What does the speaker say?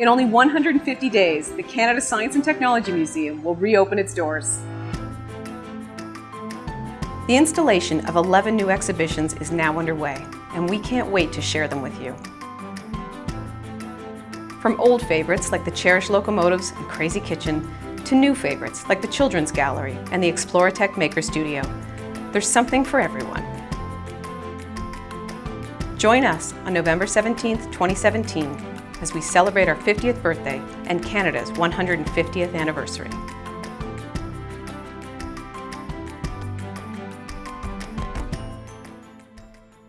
In only 150 days, the Canada Science and Technology Museum will reopen its doors. The installation of 11 new exhibitions is now underway, and we can't wait to share them with you. From old favorites like the cherished locomotives and crazy kitchen to new favorites like the Children's Gallery and the Exploratek Maker Studio, there's something for everyone. Join us on November 17, 2017, as we celebrate our 50th birthday and Canada's 150th anniversary.